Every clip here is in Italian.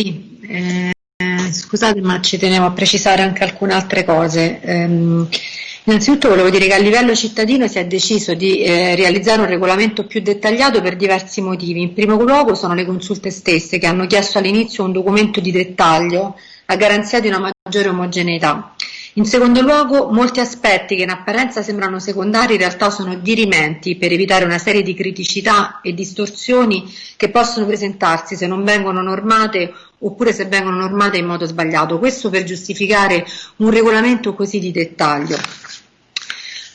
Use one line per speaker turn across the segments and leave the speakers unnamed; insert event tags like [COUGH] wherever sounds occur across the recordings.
eh, scusate ma ci tenevo a precisare anche alcune altre cose. Um, Innanzitutto volevo dire che a livello cittadino si è deciso di eh, realizzare un regolamento più dettagliato per diversi motivi. In primo luogo sono le consulte stesse che hanno chiesto all'inizio un documento di dettaglio a garanzia di una maggiore omogeneità. In secondo luogo, molti aspetti che in apparenza sembrano secondari in realtà sono dirimenti per evitare una serie di criticità e distorsioni che possono presentarsi se non vengono normate oppure se vengono normate in modo sbagliato. Questo per giustificare un regolamento così di dettaglio.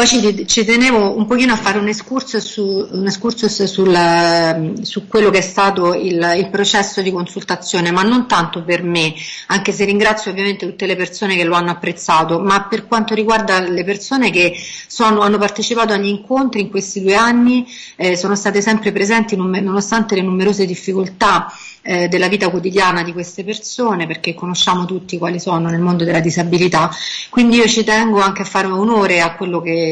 Poi ci, ci, tenevo un pochino a fare un excursus, su, un excursus sul, su quello che è stato il, il, processo di consultazione, ma non tanto per me, anche se ringrazio ovviamente tutte le persone che lo hanno apprezzato, ma per quanto riguarda le persone che sono, hanno partecipato agli incontri in questi due anni, eh, sono state sempre presenti nonostante le numerose difficoltà eh, della vita quotidiana di queste persone, perché conosciamo tutti quali sono nel mondo della disabilità, quindi io ci tengo anche a fare onore a quello che,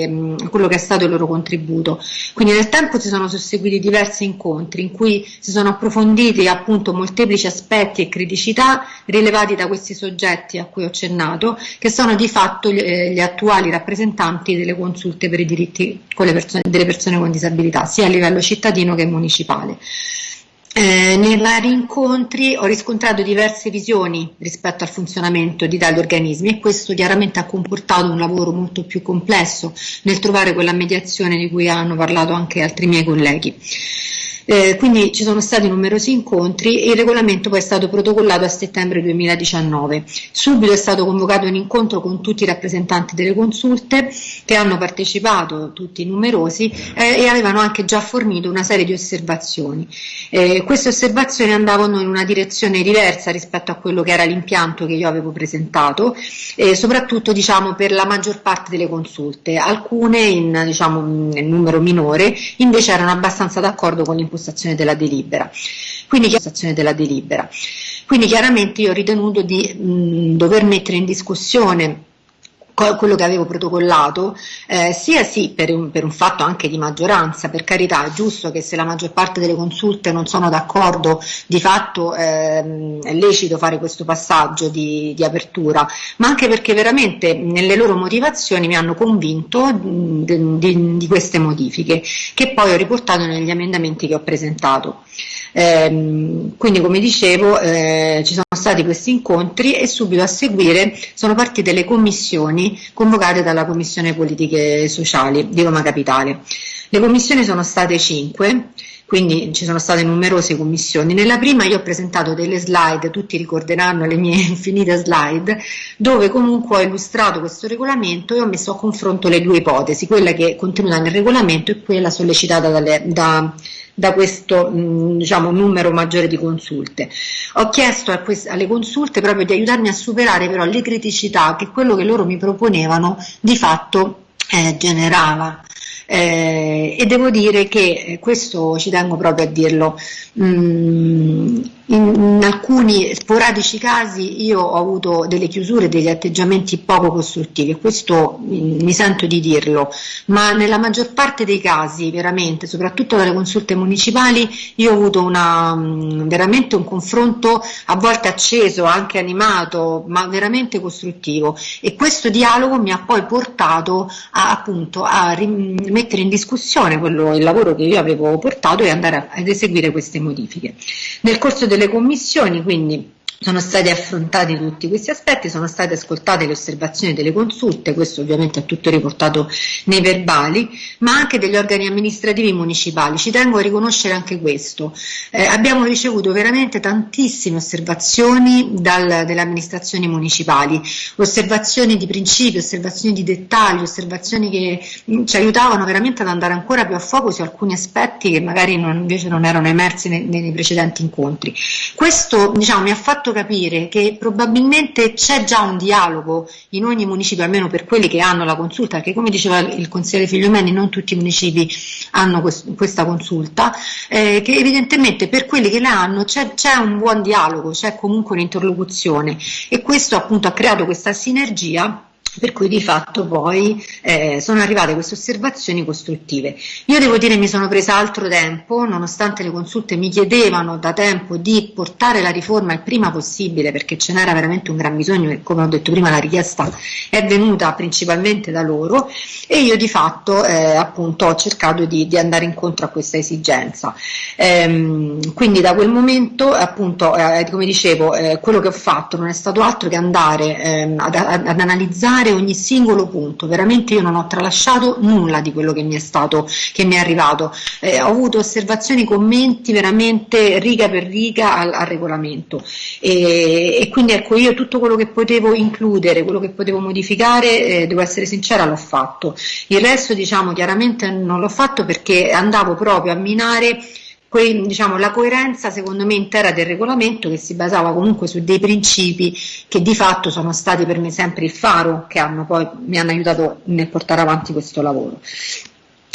quello che è stato il loro contributo. Quindi nel tempo si sono susseguiti diversi incontri in cui si sono approfonditi appunto molteplici aspetti e criticità rilevati da questi soggetti a cui ho accennato, che sono di fatto gli, eh, gli attuali rappresentanti delle consulte per i diritti persone, delle persone con disabilità, sia a livello cittadino che municipale. Eh, nei vari incontri ho riscontrato diverse visioni rispetto al funzionamento di tali organismi e questo chiaramente ha comportato un lavoro molto più complesso nel trovare quella mediazione di cui hanno parlato anche altri miei colleghi. Eh, quindi ci sono stati numerosi incontri e il regolamento poi è stato protocollato a settembre 2019. Subito è stato convocato un incontro con tutti i rappresentanti delle consulte che hanno partecipato, tutti numerosi, eh, e avevano anche già fornito una serie di osservazioni. Eh, queste osservazioni andavano in una direzione diversa rispetto a quello che era l'impianto che io avevo presentato, soprattutto diciamo, per la maggior parte delle consulte. Alcune in, diciamo, in numero minore invece erano abbastanza d'accordo con l'impostazione impostazione della delibera. Quindi, della delibera. Quindi chiaramente io ho ritenuto di mh, dover mettere in discussione quello che avevo protocollato, eh, sia sì per un, per un, fatto anche di maggioranza, per carità è giusto che se la maggior parte delle consulte non sono d'accordo, di fatto ehm, è lecito fare questo passaggio di, di, apertura, ma anche perché veramente nelle loro motivazioni mi hanno convinto di, di, di queste modifiche, che poi ho riportato negli emendamenti che ho presentato. Eh, quindi come dicevo eh, ci sono stati questi incontri e subito a seguire sono partite le commissioni convocate dalla Commissione Politiche Sociali di Roma Capitale. Le commissioni sono state cinque, quindi ci sono state numerose commissioni. Nella prima io ho presentato delle slide, tutti ricorderanno le mie [LAUGHS] infinite slide, dove comunque ho illustrato questo regolamento e ho messo a confronto le due ipotesi, quella che è contenuta nel regolamento e quella sollecitata dalle, da, da questo mh, diciamo, numero maggiore di consulte. Ho chiesto alle consulte proprio di aiutarmi a superare però le criticità che quello che loro mi proponevano di fatto eh, generava. Eh, e devo dire che eh, questo ci tengo proprio a dirlo. Mm, in, alcuni sporadici casi io ho avuto delle chiusure, degli atteggiamenti poco costruttivi questo mi sento di dirlo, ma nella maggior parte dei casi, veramente, soprattutto dalle consulte municipali, io ho avuto una, mm, veramente un confronto a volte acceso, anche animato, ma veramente costruttivo e questo dialogo mi ha poi portato a, appunto a mettere in discussione quello, il lavoro che io avevo portato e andare ad eseguire queste modifiche. Nel corso delle commissioni, quindi sono stati affrontati tutti questi aspetti, sono state ascoltate le osservazioni delle consulte, questo ovviamente è tutto riportato nei verbali, ma anche degli organi amministrativi municipali. Ci tengo a riconoscere anche questo. Eh, abbiamo ricevuto veramente tantissime osservazioni dal, dalle amministrazioni municipali, osservazioni di principio, osservazioni di dettaglio, osservazioni che mm, ci aiutavano veramente ad andare ancora più a fuoco su alcuni aspetti che magari non, invece non erano emersi nei, nei precedenti incontri. Questo diciamo, mi ha fatto fatto capire che probabilmente c'è già un dialogo in ogni municipio, almeno per quelli che hanno la consulta, perché come diceva il consigliere Figliomeni non tutti i municipi hanno quest questa consulta, eh, che evidentemente per quelli che la hanno c'è un buon dialogo, c'è comunque un'interlocuzione. E questo appunto ha creato questa sinergia per cui di fatto poi eh, sono arrivate queste osservazioni costruttive. Io devo dire mi sono presa altro tempo, nonostante le consulte mi chiedevano da tempo di portare la riforma il prima possibile perché ce n'era veramente un gran bisogno e come ho detto prima la richiesta è venuta principalmente da loro e io di fatto eh, appunto ho cercato di, di, andare incontro a questa esigenza. Ehm, quindi da quel momento appunto eh, come dicevo eh, quello che ho fatto non è stato altro che andare ehm, ad, ad analizzare fare ogni singolo punto, veramente io non ho tralasciato nulla di quello che mi è stato, che mi è arrivato, eh, ho avuto osservazioni, commenti veramente riga per riga al, al regolamento. E, e, quindi ecco io tutto quello che potevo includere, quello che potevo modificare, eh, devo essere sincera, l'ho fatto. Il resto diciamo chiaramente non l'ho fatto perché andavo proprio a minare que, diciamo, la coerenza secondo me intera del regolamento che si basava comunque su dei principi che di fatto sono stati per me sempre il faro che hanno poi, mi hanno aiutato nel portare avanti questo lavoro.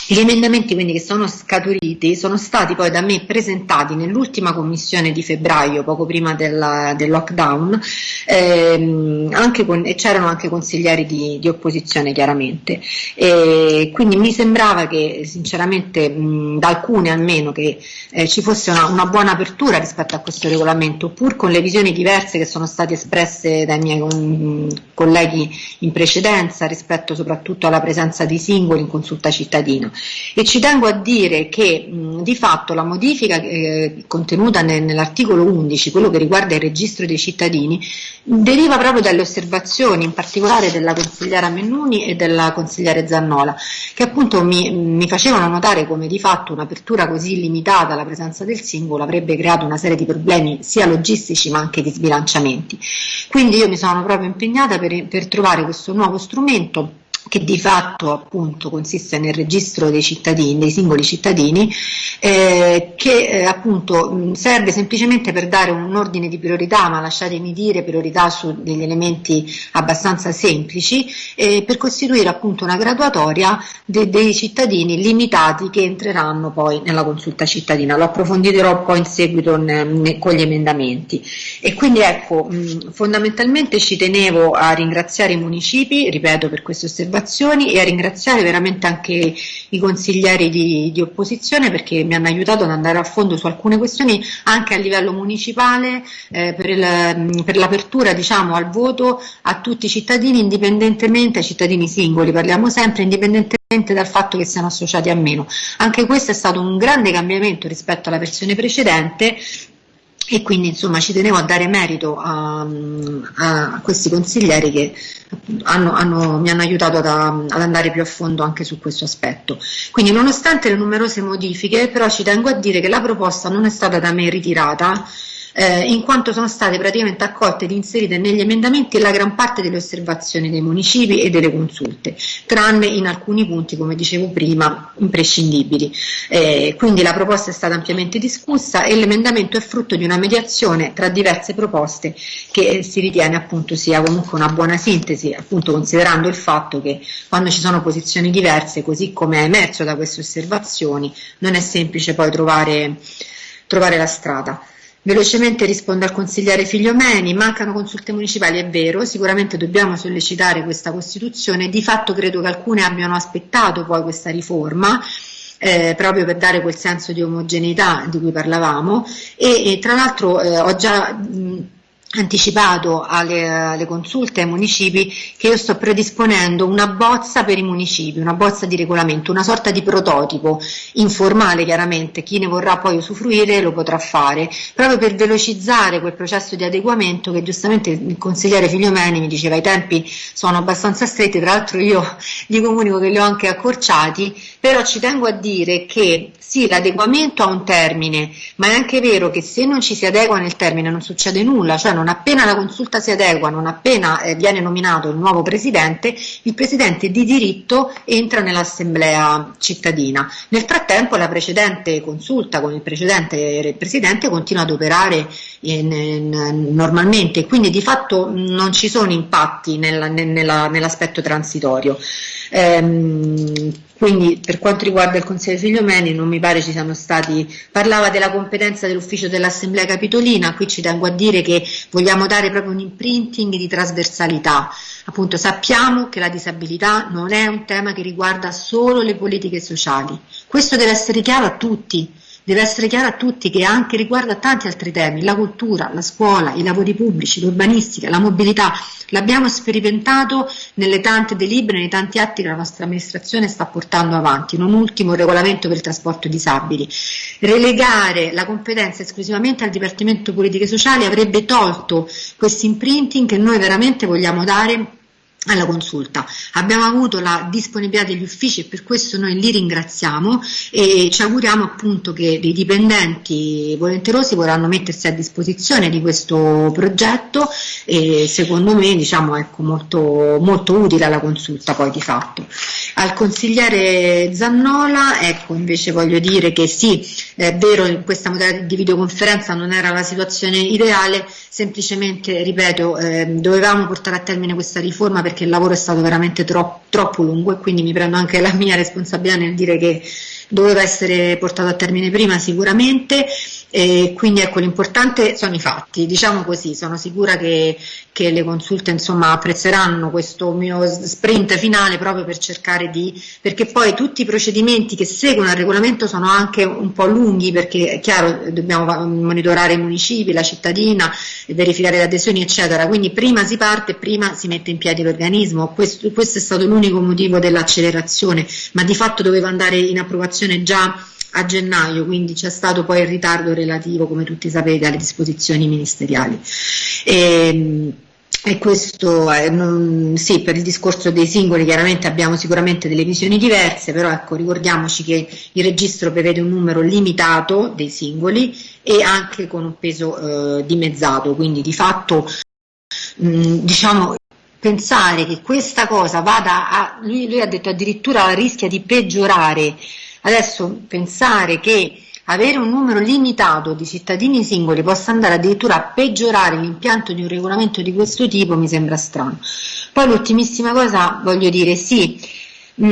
Gli emendamenti quindi che sono scaturiti sono stati poi da me presentati nell'ultima commissione di febbraio, poco prima del, del lockdown, ehm, anche con, e c'erano anche consiglieri di, di opposizione chiaramente. E quindi mi sembrava che sinceramente mh, da alcune almeno che eh, ci fosse una, una, buona apertura rispetto a questo regolamento, pur con le visioni diverse che sono state espresse dai miei con, colleghi in precedenza rispetto soprattutto alla presenza di singoli in consulta cittadina e ci tengo a dire che mh, di fatto la modifica eh, contenuta nel, nell'articolo 11, quello che riguarda il registro dei cittadini, deriva proprio dalle osservazioni, in particolare della consigliera Mennuni e della consigliere Zannola, che appunto mi, mi facevano notare come di fatto un'apertura così limitata alla presenza del singolo avrebbe creato una serie di problemi sia logistici ma anche di sbilanciamenti. Quindi io mi sono proprio impegnata per, per trovare questo nuovo strumento che di fatto appunto consiste nel registro dei cittadini, dei singoli cittadini, eh, che eh, appunto serve semplicemente per dare un ordine di priorità, ma lasciatemi dire priorità su degli elementi abbastanza semplici, eh, per costituire appunto una graduatoria de dei cittadini limitati che entreranno poi nella consulta cittadina. Lo approfondirò poi in seguito con gli emendamenti. E quindi ecco, mh, fondamentalmente ci tenevo a ringraziare i municipi, ripeto per queste osservazioni, osservazioni e a ringraziare veramente anche i consiglieri di, di, opposizione perché mi hanno aiutato ad andare a fondo su alcune questioni anche a livello municipale eh, per, per l'apertura diciamo, al voto a tutti i cittadini indipendentemente, ai cittadini singoli parliamo sempre, indipendentemente dal fatto che siano associati a meno. Anche questo è stato un grande cambiamento rispetto alla versione precedente e quindi insomma ci tenevo a dare merito a, a questi consiglieri che hanno, hanno, mi hanno aiutato ad, ad, andare più a fondo anche su questo aspetto. Quindi nonostante le numerose modifiche però ci tengo a dire che la proposta non è stata da me ritirata eh, in quanto sono state praticamente accolte ed inserite negli emendamenti la gran parte delle osservazioni dei municipi e delle consulte, tranne in alcuni punti, come dicevo prima, imprescindibili. Eh, quindi la proposta è stata ampiamente discussa e l'emendamento è frutto di una mediazione tra diverse proposte che si ritiene appunto sia comunque una buona sintesi, appunto considerando il fatto che quando ci sono posizioni diverse, così come è emerso da queste osservazioni, non è semplice poi trovare, trovare la strada. Velocemente rispondo al consigliere Figliomeni, mancano consulte municipali, è vero, sicuramente dobbiamo sollecitare questa Costituzione, di fatto credo che alcune abbiano aspettato poi questa riforma, eh, proprio per dare quel senso di omogeneità di cui parlavamo e, e tra l'altro eh, ho già mh, anticipato alle, alle, consulte ai municipi che io sto predisponendo una bozza per i municipi, una bozza di regolamento, una sorta di prototipo informale chiaramente, chi ne vorrà poi usufruire lo potrà fare, proprio per velocizzare quel processo di adeguamento che giustamente il consigliere Figliomeni mi diceva i tempi sono abbastanza stretti, tra l'altro io gli comunico che li ho anche accorciati, però ci tengo a dire che sì, l'adeguamento ha un termine, ma è anche vero che se non ci si adegua nel termine non succede nulla, cioè non appena la consulta si adegua, non appena eh, viene nominato il nuovo presidente, il presidente di diritto entra nell'assemblea cittadina. Nel frattempo la precedente consulta con il precedente presidente continua ad operare in, in, normalmente, quindi di fatto non ci sono impatti nella, nella, nell'aspetto transitorio. Ehm, Quindi per quanto riguarda il Consiglio Figliomeni non mi pare ci siano stati, parlava della competenza dell'ufficio dell'Assemblea Capitolina, qui ci tengo a dire che vogliamo dare proprio un imprinting di trasversalità, appunto sappiamo che la disabilità non è un tema che riguarda solo le politiche sociali, questo deve essere chiaro a tutti, deve essere chiaro a tutti che anche riguarda tanti altri temi, la cultura, la scuola, i lavori pubblici, l'urbanistica, la mobilità, l'abbiamo sperimentato nelle tante delibere, nei tanti atti che la nostra amministrazione sta portando avanti, non ultimo il regolamento per il trasporto disabili. Relegare la competenza esclusivamente al Dipartimento Politiche Sociali avrebbe tolto questo imprinting che noi veramente vogliamo dare alla consulta. Abbiamo avuto la disponibilità degli uffici e per questo noi li ringraziamo e ci auguriamo appunto che i dipendenti volenterosi vorranno mettersi a disposizione di questo progetto e secondo me diciamo ecco molto, molto utile alla consulta poi di fatto. Al consigliere Zannola ecco invece voglio dire che sì è vero in questa modalità di videoconferenza non era la situazione ideale semplicemente ripeto eh, dovevamo portare a termine questa riforma perché il lavoro è stato veramente troppo, troppo lungo e quindi mi prendo anche la mia responsabilità nel dire che doveva essere portato a termine prima sicuramente e quindi ecco l'importante sono i fatti, diciamo così, sono sicura che, che, le consulte insomma apprezzeranno questo mio sprint finale proprio per cercare di, perché poi tutti i procedimenti che seguono il regolamento sono anche un po' lunghi perché è chiaro dobbiamo monitorare i municipi, la cittadina, verificare le adesioni eccetera, quindi prima si parte prima si mette in piedi l'organismo, questo, questo è stato l'unico motivo dell'accelerazione, ma di fatto doveva andare in approvazione già a gennaio, quindi c'è stato poi il ritardo relativo, come tutti sapete, alle disposizioni ministeriali. E, ehm, e questo, sì, per il discorso dei singoli chiaramente abbiamo sicuramente delle visioni diverse, però ecco, ricordiamoci che il registro prevede un numero limitato dei singoli e anche con un peso eh, dimezzato, quindi di fatto mh, diciamo pensare che questa cosa vada a, lui, lui ha detto addirittura rischia di peggiorare Adesso pensare che avere un numero limitato di cittadini singoli possa andare addirittura a peggiorare l'impianto di un regolamento di questo tipo mi sembra strano. Poi l'ultimissima cosa voglio dire, sì,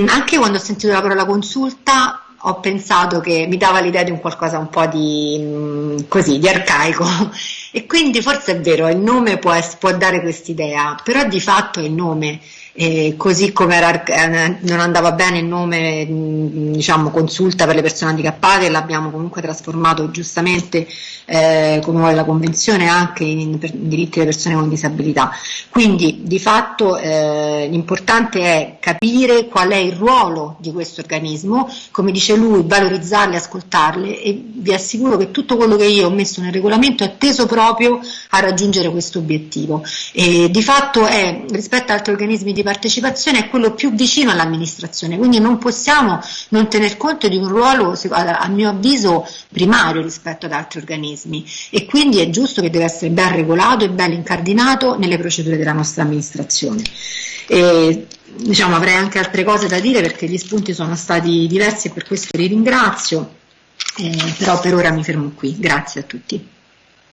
anche quando ho sentito la parola consulta ho pensato che mi dava l'idea di un qualcosa un po' di, così, di arcaico [LAUGHS] e quindi forse è vero, il nome può, può dare quest'idea, però di fatto è il nome eh, così come era, eh, non andava bene il nome diciamo, consulta per le persone handicappate, l'abbiamo comunque trasformato giustamente eh, come vuole la Convenzione anche in, in, diritti delle persone con disabilità. Quindi di fatto eh, l'importante è capire qual è il ruolo di questo organismo, come dice lui, valorizzarle, ascoltarle e vi assicuro che tutto quello che io ho messo nel regolamento è teso proprio a raggiungere questo obiettivo. E di fatto è rispetto ad altri organismi di di partecipazione è quello più vicino all'amministrazione, quindi non possiamo non tener conto di un ruolo, a mio avviso, primario rispetto ad altri organismi e quindi è giusto che deve essere ben regolato e ben incardinato nelle procedure della nostra amministrazione. E, diciamo, avrei anche altre cose da dire perché gli spunti sono stati diversi e per questo li ringrazio, eh, però per ora mi fermo qui. Grazie a tutti.